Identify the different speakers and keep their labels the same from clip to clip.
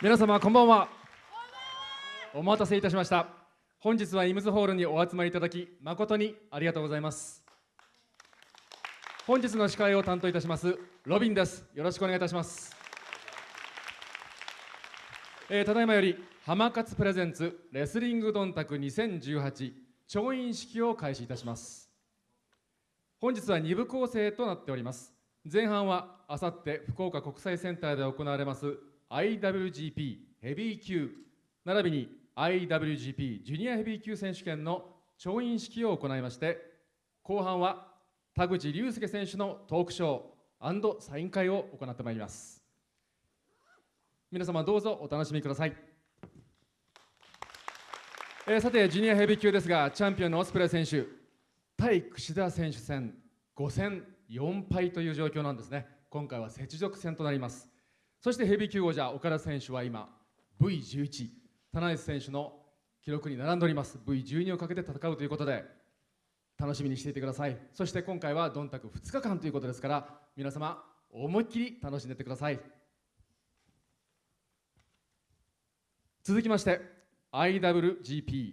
Speaker 1: 皆様こんばんは。お待たせいたしました。本日はイムズホールにお集まりいただき誠にありがとうございます。本日の司会を担当いたしますロビンです。よろしくお願いいたします、えーただいまより浜勝プレゼンツレスリングドンタク2018調印式を開始いたします。本日は2部構成となっております。前半はあさって福岡国際センターで行われます IWGP ヘビー級並びに IWGP ジュニアヘビー級選手権の調印式を行いまして後半は田口竜介選手のトークショーサイン会を行ってまいります。皆様どうぞお楽しみください、えーさてジュニアヘビー級ですがチャンピオンのオスプレイ選手対櫛田選手戦5戦4敗という状況なんですね。今回は雪辱戦となります。そしてヘビー級王者岡田選手は今 V11 田中選手の記録に並んでおります。V12 をかけて戦うということで楽しみにしていてください。そして今回はドンタク2日間ということですから皆様思いっきり楽しんでってください。続きまして IWGP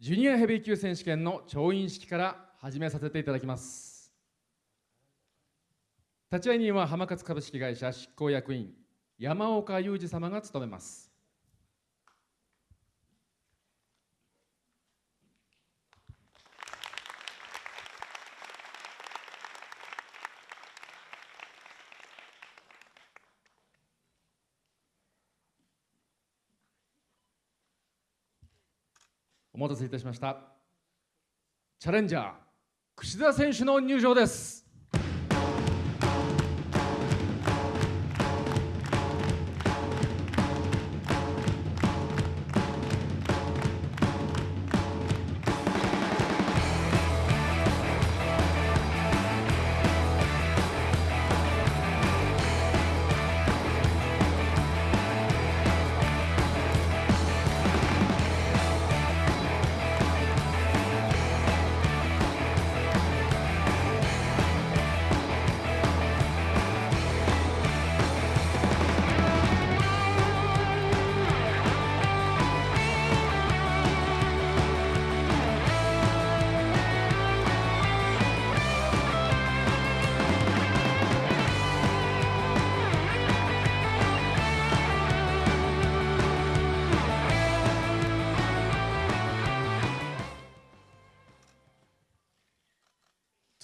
Speaker 1: ジュニアヘビー級選手権の調印式から始めさせていただきます。立会人は浜勝株式会社執行役員山岡裕二様が務めます。お待たせいたしました。チャレンジャー櫛田選手の入場です。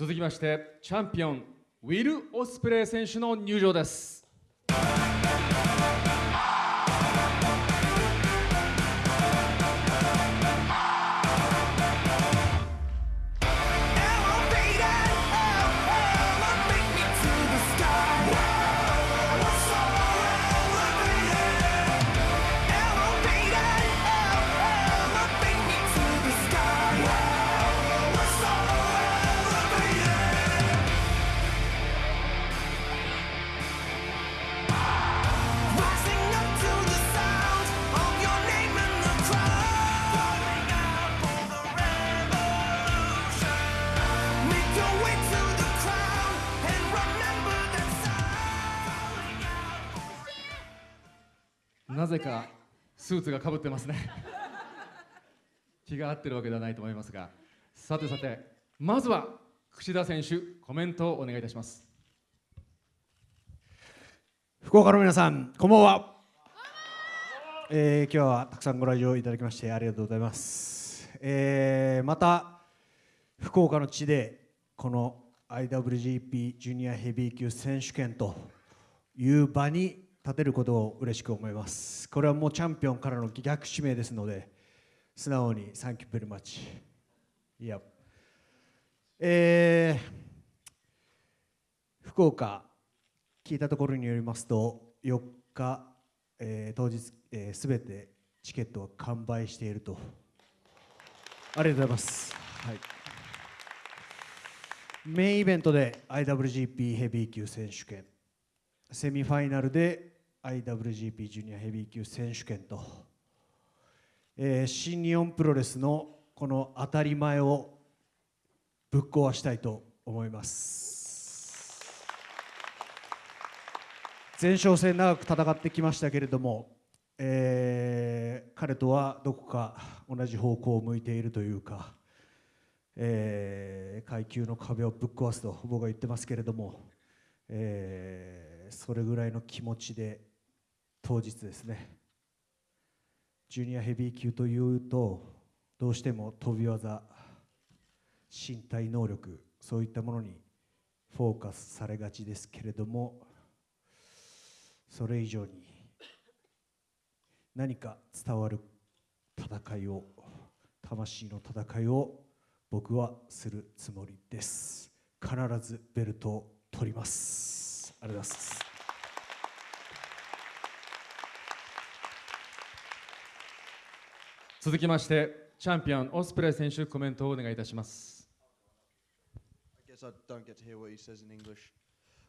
Speaker 1: 続きましてチャンピオンウィル・オスプレイ選手の入場です。なぜかスーツがかぶってますね。気が合ってるわけではないと思いますが。さてさてまずは櫛田選手コメントをお願いいたします。
Speaker 2: 福岡の皆さんこんばんは、えー今日はたくさんご来場いただきましてありがとうございます、えーまた福岡の地でこの IWGP ジュニアヘビー級選手権という場に立てることを嬉しく思います。これはもうチャンピオンからの逆指名ですので素直にサンキューベルマッチ。いやえー福岡聞いたところによりますと4日、えー当日、えー、てチケットは完売していると。ありがとうございます、はい、メインイベントで IWGP ヘビー級選手権。セミファイナルで IWGP ジュニアヘビー級選手権と、えー新日本プロレスのこの当たり前をぶっ壊したいと思います。前哨戦長く戦ってきましたけれども、えー彼とはどこか同じ方向を向いているというか、えー階級の壁をぶっ壊すと僕は言ってますけれども、えーそれぐらいの気持ちで当日ですね。ジュニアヘビー級というとどうしても飛び技身体能力そういったものにフォーカスされがちですけれどもそれ以上に何か伝わる戦いを魂の戦いを僕はするつもりです。必ずベルトを取ります。ありがとうございます。
Speaker 1: 続きましてチャンピオンオスプレイ選手コメントをお願いいたします
Speaker 3: I guess I don't get to hear what he says in English.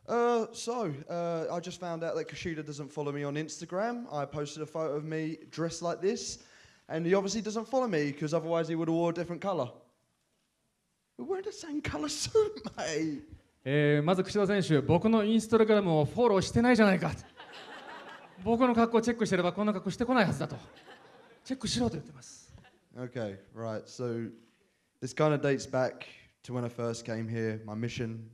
Speaker 3: Uh, so, uh, I just found out that Kushida doesn't follow me on Instagram. I posted a photo of me dressed like this, and he obviously doesn't follow me because otherwise he would have wore a different colour. We're wearing the same colour suit, mate.
Speaker 1: えーまず櫛田選手僕のインスタグラムをフォローしてないじゃないか僕の格好をチェックしてればこんな格好してこないはずだと チェックしろと言ってます
Speaker 3: Okay, right. So, this kind of dates back to when I first came here. My mission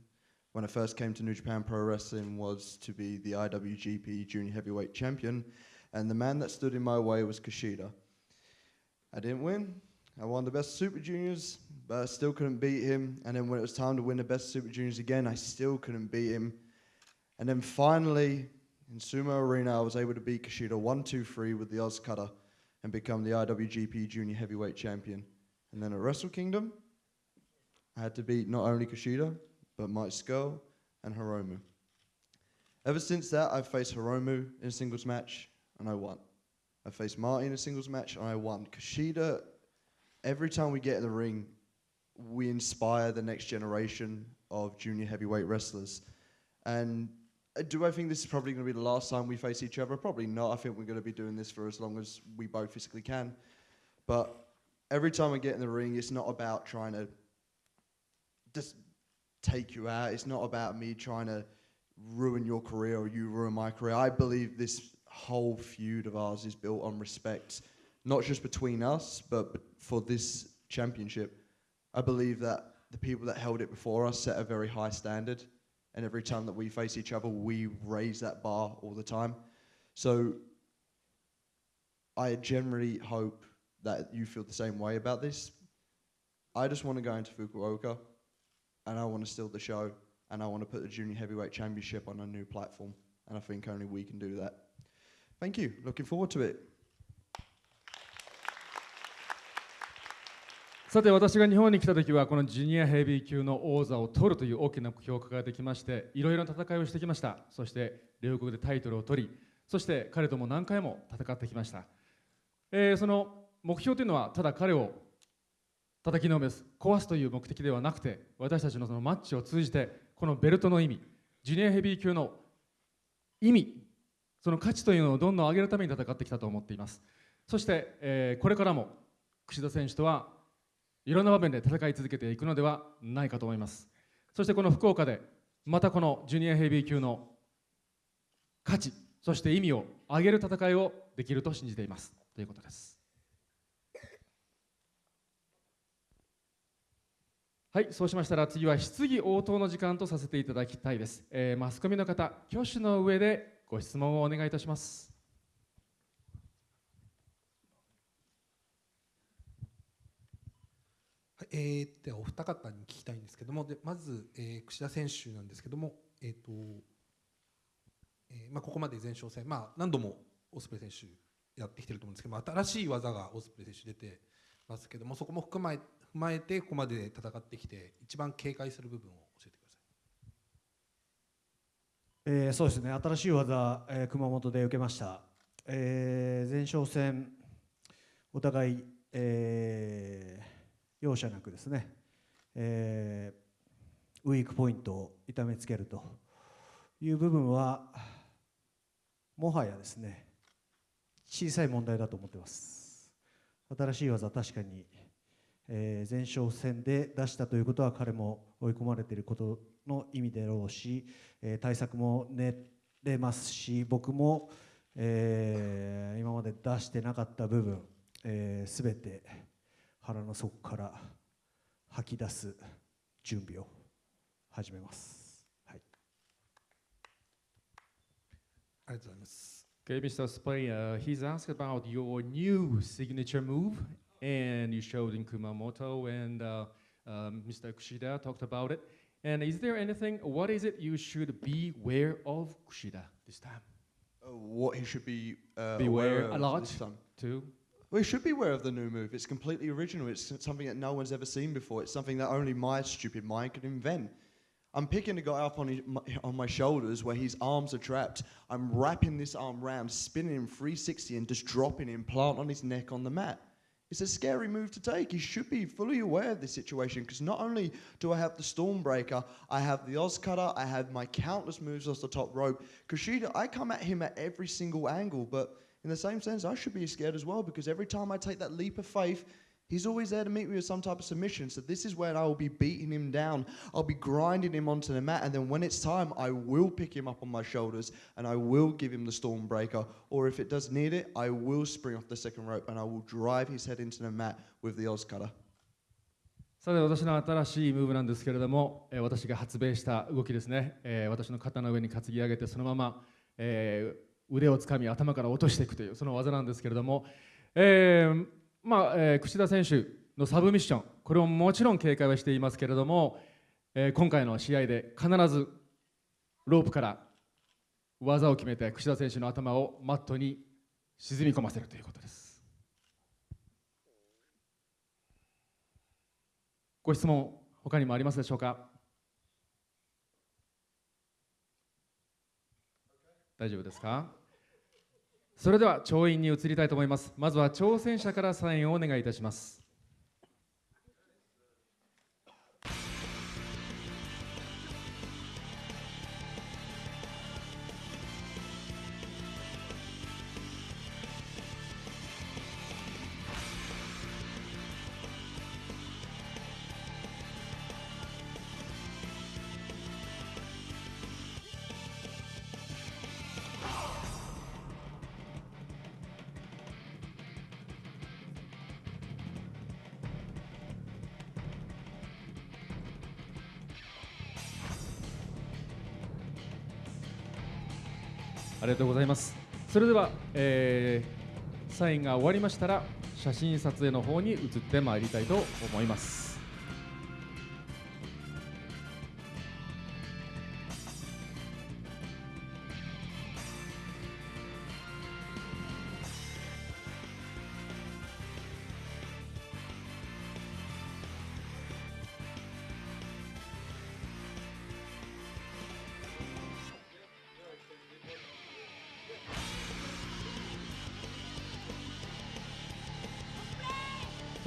Speaker 3: when I first came to New Japan Pro Wrestling was to be the IWGP Junior Heavyweight Champion, and the man that stood in my way was Kushida. I didn't win. I won the best Super Juniors, but I still couldn't beat him. And then when it was time to win the best Super Juniors again, I still couldn't beat him. And then finally, in Sumo Arena, I was able to beat Kushida 1 2 3 with the Oz Cutter and become the IWGP Junior Heavyweight Champion. And then at Wrestle Kingdom, I had to beat not only Kushida, but Mike Skull and Hiromu. Ever since that, I've faced Hiromu in a singles match, and I won. I faced Marty in a singles match, and I won. Kushida, every time we get in the ring, we inspire the next generation of junior heavyweight wrestlers. And Uh, do I think this is probably going to be the last time we face each other? Probably not. I think we're going to be doing this for as long as we both physically can. But every time I get in the ring, it's not about trying to just take you out. It's not about me trying to ruin your career or you ruin my career. I believe this whole feud of ours is built on respect, not just between us, but for this championship. I believe that the people that held it before us set a very high standard, and every time that we face each other, we raise that bar all the time. So I generally hope that you feel the same way about this. I just want to go into Fukuoka and I want to steal the show and I want to put the Junior Heavyweight Championship on a new platform. And I think only we can do that. Thank you. Looking forward to it.
Speaker 1: さて私が日本に来た時はこのジュニアヘビー級の王座を取るという大きな目標を掲げてきましていろいろな戦いをしてきました。そして両国でタイトルを取りそして彼とも何回も戦ってきました、えーその目標というのはただ彼を叩きのめす壊すという目的ではなくて私たちのそのマッチを通じてこのベルトの意味ジュニアヘビー級の意味その価値というのをどんどん上げるために戦ってきたと思っています。そして、えーこれからも櫛田選手とはいろんな場面で戦い続けていくのではないかと思います。そしてこの福岡でまたこのジュニアヘビー級の価値そして意味を上げる戦いをできると信じています。ということです。はいそうしましたら次は質疑応答の時間とさせていただきたいです、えーマスコミの方挙手の上でご質問をお願いいたします
Speaker 4: はいえーではお二方に聞きたいんですけどもでまず、えー、櫛田選手なんですけども、えーとえーまあ、ここまで前哨戦、まあ、何度もオスプレイ選手やってきてると思うんですけども新しい技がオスプレイ選手出てますけどもそこも含まえ踏まえてここまで戦ってきて一番警戒する部分を教えてください。
Speaker 2: えーそうですね新しい技、えー熊本で受けました、えー前哨戦お互い、えー容赦なくですね、えーウィークポイントを痛めつけるという部分はもはやですね小さい問題だと思ってます。新しい技確かに、えー前哨戦で出したということは彼も追い込まれていることの意味だろうし、えー対策も練れますし僕も、えー今まで出してなかった部分、えー、全て腹の底から吐き出す準備を始めます。はい、
Speaker 4: ありがとうございます。
Speaker 1: Okay, Mr. Spray, uh, he's asked about your new signature move, and you showed in Kumamoto, and uh, um, Mr. Kushida talked about it. And is there anything, what is it you should beware of Kushida this time?
Speaker 3: Uh, what he should be uh,
Speaker 1: Beware
Speaker 3: aware
Speaker 1: a
Speaker 3: of
Speaker 1: lot.
Speaker 3: this time.
Speaker 1: Too?
Speaker 3: He should be aware of the new move. It's completely original. It's something that no one's ever seen before. It's something that only my stupid mind could invent. I'm picking a guy up on, his, my, on my shoulders where his arms are trapped. I'm wrapping this arm round, spinning him 360 and just dropping him plant on his neck on the mat. It's a scary move to take. He should be fully aware of this situation because not only do I have the Stormbreaker, I have the Oz Cutter, I have my countless moves off the top rope. Kushida, I come at him at every single angle, but in the same sense, I should be scared as well because every time I take that leap of faith, he's always there to meet me with some type of submission. So this is when I will be beating him down. I'll be grinding him onto the mat, and then when it's time, I will pick him up on my shoulders and I will give him the Stormbreaker. Or if it does need it, I will spring off the second rope and I will drive his head into the mat with the Oz Cutter.
Speaker 1: さて私の新しいムーブなんですけれども、えー私が発明した動きですね、えー私の肩の上に担ぎ上げてそのまま、えー 腕をつかみ頭から落としていくというその技なんですけれども、えーまあえー櫛田選手のサブミッションこれをもちろん警戒はしていますけれども、えー今回の試合で必ずロープから技を決めて櫛田選手の頭をマットに沈み込ませるということです。ご質問他にもありますでしょうか？大丈夫ですか？それでは調印に移りたいと思います。まずは挑戦者からサインをお願いいたします。ありがとうございます。それでは、えーサインが終わりましたら写真撮影の方に移ってまいりたいと思います。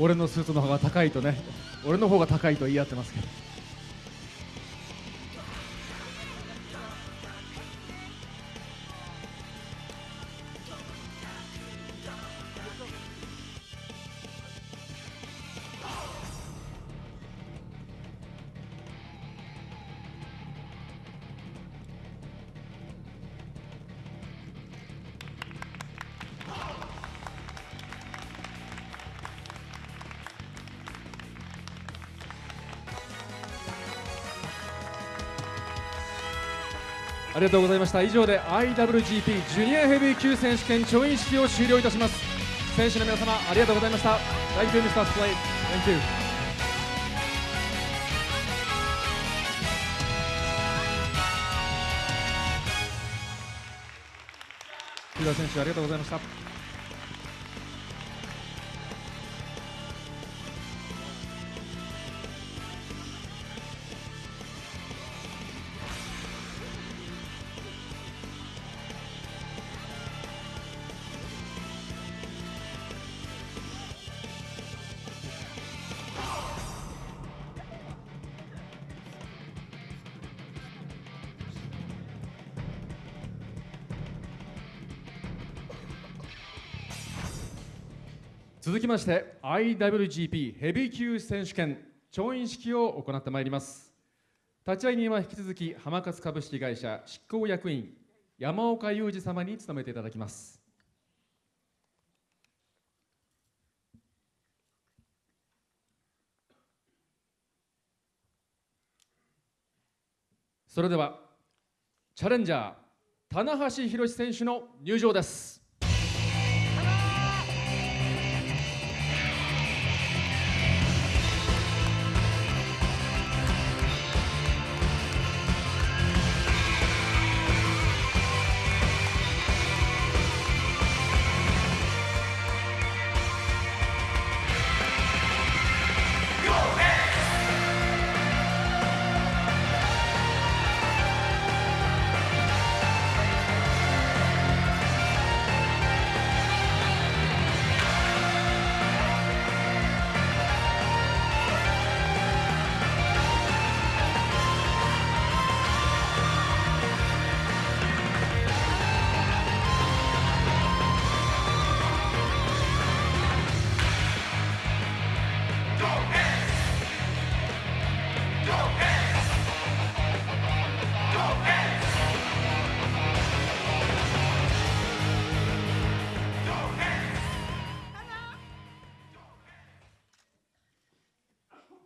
Speaker 1: 俺のスーツの方が高いとね俺の方が高いと言い合ってますけど。ありがとうございました。以上で IWGP ジュニアヘビー級選手権調印式を終了いたします。選手の皆様ありがとうございました。Thank you Mr. Slade Thank you. 木田選手ありがとうございました。続きまして IWGP ヘビー級選手権調印式を行ってまいります。立ち会人は引き続き浜勝株式会社執行役員山岡裕二様に務めていただきます。それではチャレンジャー棚橋宏選手の入場です。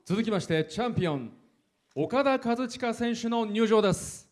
Speaker 1: 続きましてチャンピオン岡田和親選手の入場です。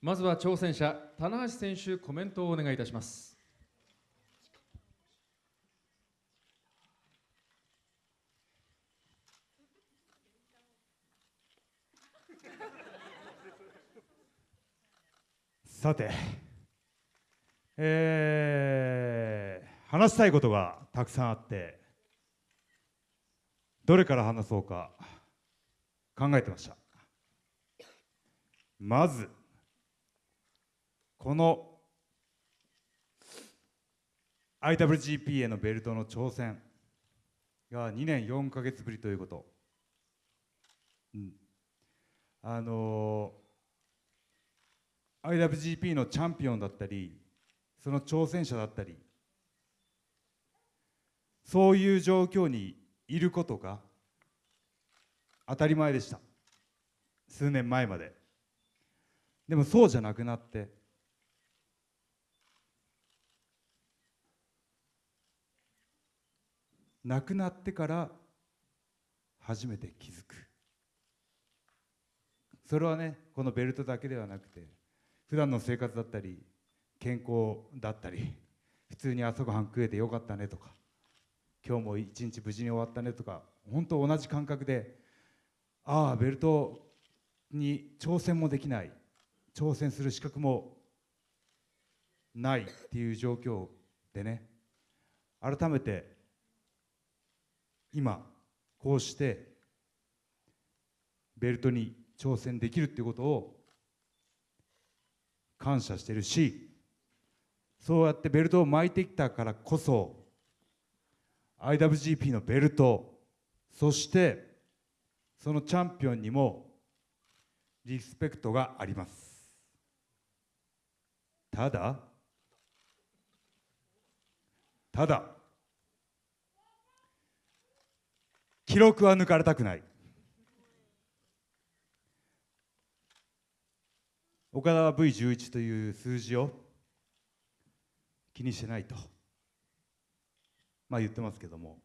Speaker 1: まずは挑戦者棚橋選手コメントをお願いいたします。
Speaker 5: さて、えー話したいことがたくさんあってどれから話そうか考えてました。まずこの IWGP へのベルトの挑戦が2年4ヶ月ぶりということ、うん、あのー IWGP のチャンピオンだったりその挑戦者だったりそういう状況にいることが当たり前でした。数年前まで。でもそうじゃなくなって亡くなってから初めて気づく。それはねこのベルトだけではなくて普段の生活だったり健康だったり普通に朝ごはん食えてよかったねとか今日も一日無事に終わったねとか本当同じ感覚でああベルトに挑戦もできない挑戦する資格もないっていう状況でね改めて今こうしてベルトに挑戦できるっていうことを感謝してるしそうやってベルトを巻いてきたからこそ IWGP のベルトそしてそのチャンピオンにもリスペクトがあります。ただただ記録は抜かれたくない。岡田は V11 という数字を気にしてないとまあ言ってますけども。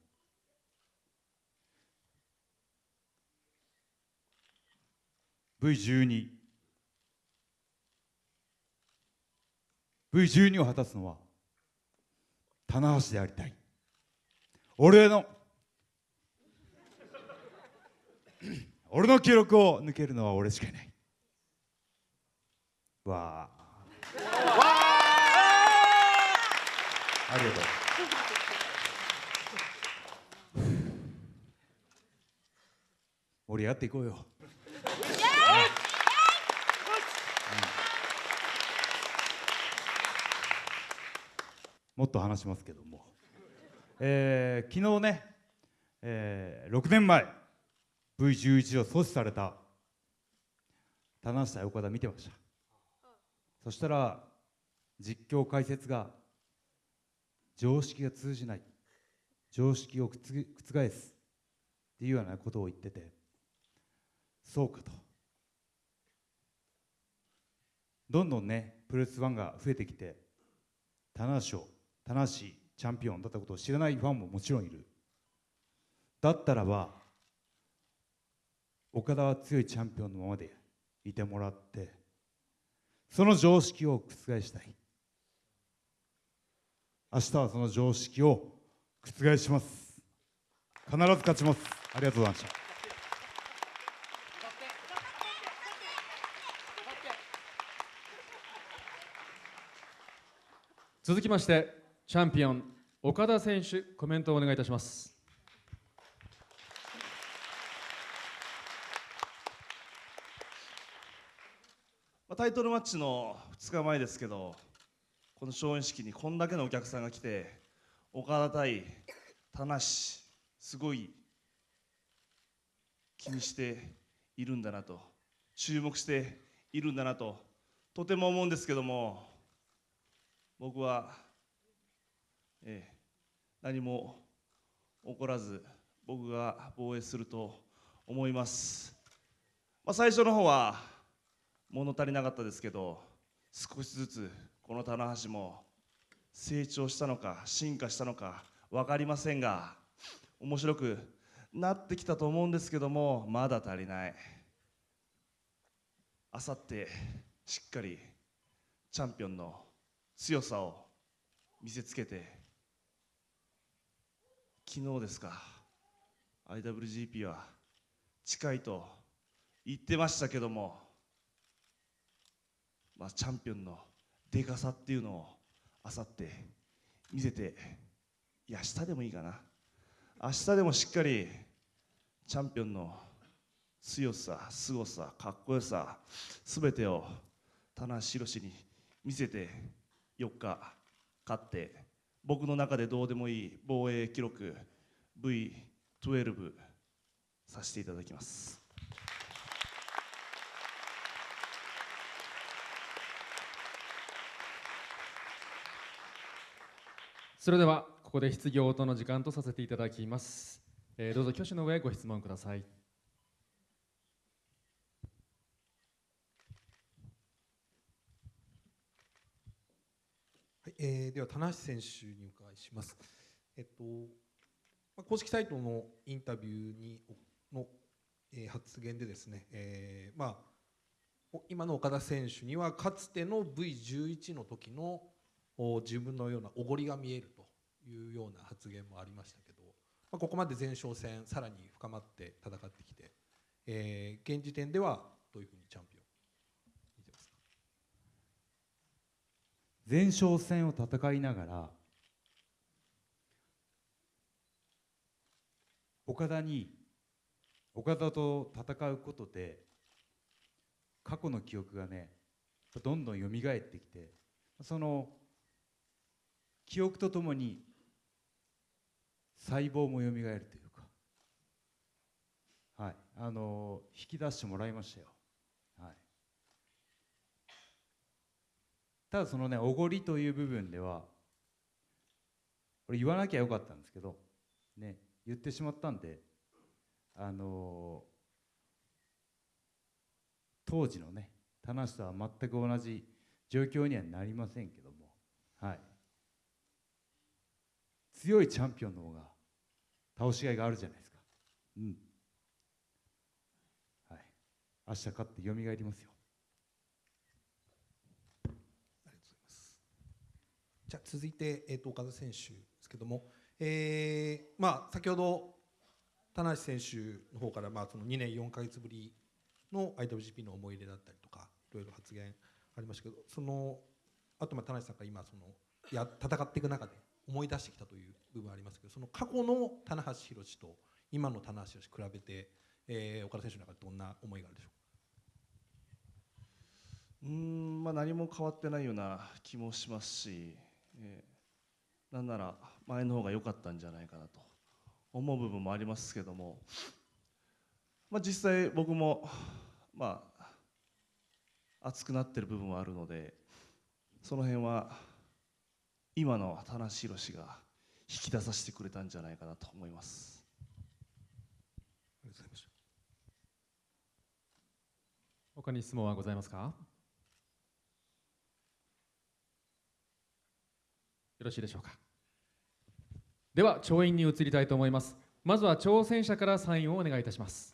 Speaker 5: V12 V12 を果たすのは棚橋でありたい。俺の俺の記録を抜けるのは俺しかいない。わあ。あ。りがとう。盛り上がっていこうよ。もっと話しますけども、えー昨日ね、えー6年前。V11 を阻止された。棚下岡田見てました。そしたら実況解説が常識が通じない。常識を覆す。っていうようなことを言ってて。そうかと。どんどんねプロレスファンが増えてきて棚橋を棚橋チャンピオンだったことを知らないファンももちろんいる。だったらば岡田は強いチャンピオンのままでいてもらってその常識を覆したい。明日はその常識を覆します。必ず勝ちます。ありがとうございました。
Speaker 1: 続きましてチャンピオン岡田選手コメントをお願いいたします。
Speaker 6: タイトルマッチの2日前ですけどこの勝演式にこんだけのお客さんが来て岡田対田無すごい気にしているんだなと注目しているんだなととても思うんですけども僕は、ええ、何も起こらず僕が防衛すると思います、まあ、最初の方は物足りなかったですけど少しずつこの棚橋も成長したのか進化したのか分かりませんが面白くなってきたと思うんですけどもまだ足りない。あさってしっかりチャンピオンの強さを見せつけて昨日ですか IWGP は近いと言ってましたけどもまあ、チャンピオンのでかさっていうのをあさって見せていや明日でもいいかな。明日でもしっかりチャンピオンの強さ凄さかっこよさ全てを棚橋宏に見せて4日勝って僕の中でどうでもいい防衛記録 V12 させていただきます。
Speaker 1: それではここで質疑応答の時間とさせていただきます、えーどうぞ挙手の上ご質問ください
Speaker 4: はい、えーでは棚橋選手にお伺いします。えっとまあ公式サイトのインタビューにの、えー発言でですね、えーまあ今の岡田選手にはかつての V11 の時の自分のようなおごりが見えるというような発言もありましたけど、まあ、ここまで前哨戦さらに深まって戦ってきて、えー現時点ではどういうふうにチャンピオン見てますか？
Speaker 5: 前哨戦を戦いながら岡田に岡田と戦うことで過去の記憶がねどんどん蘇ってきてその記憶とともに細胞も蘇るというか。はい。あの引き出してもらいましたよ。はい。ただそのねおごりという部分ではこれ言わなきゃよかったんですけどね言ってしまったんであの当時のね田無とは全く同じ状況にはなりませんけども。はい。強いチャンピオンの方が倒しがいがあるじゃないですか。うん。はい。明日勝って蘇りますよ。
Speaker 4: ありがとうございます。じゃあ続いて、えー、と岡田選手ですけども、えーまあ、先ほど田無選手の方から、まあ、その2年4か月ぶりの IWGP の思い入れだったりとかいろいろ発言ありましたけどそのあとまあ田無さんが今そのや戦っていく中で思い出してきたという部分ありますけどその過去の棚橋宏と今の棚橋宏比べて、えー岡田選手の中でどんな思いがあるでしょ
Speaker 6: うーんまあ何も変わってないような気もしますし、えーなんなら前の方が良かったんじゃないかなと思う部分もありますけども、まあ、実際僕もまあ熱くなってる部分はあるのでその辺は今の田無宏が引き出させてくれたんじゃないかなと思います。
Speaker 4: ありがとうございました
Speaker 1: 他に質問はございますか？よろしいでしょうか？では調印に移りたいと思います。まずは挑戦者からサインをお願いいたします。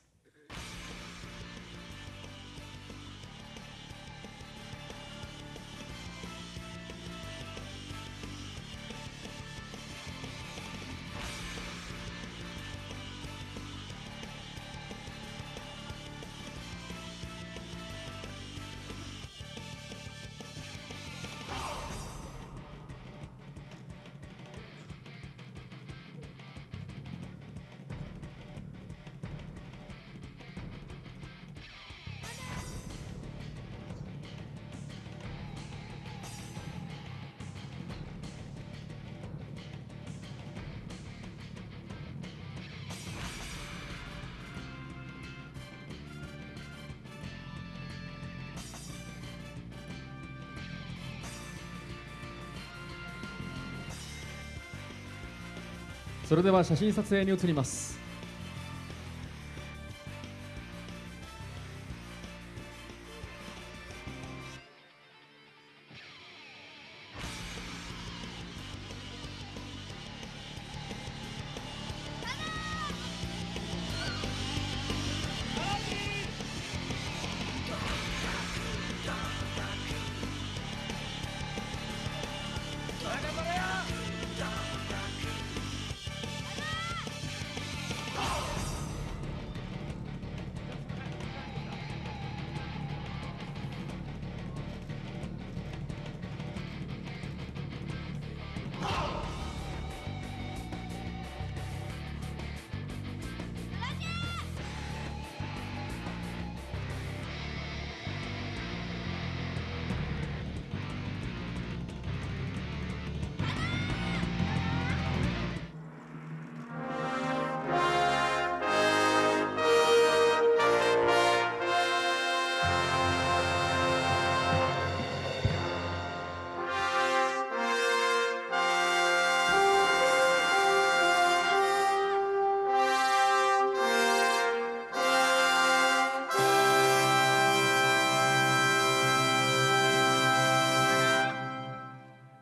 Speaker 1: それでは写真撮影に移ります。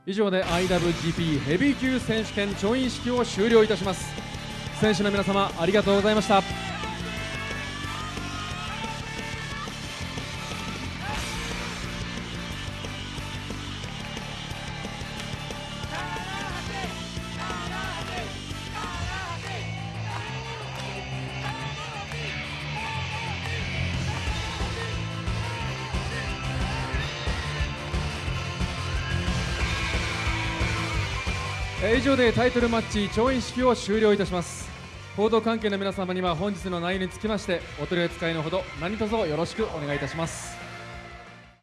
Speaker 1: 以上で IWGP ヘビー級選手権調印式を終了いたします。選手の皆様ありがとうございました。でタイトルマッチ調印式を終了いたします。報道関係の皆様には本日の内容につきましてお取り扱いのほど何卒よろしくお願いいたします。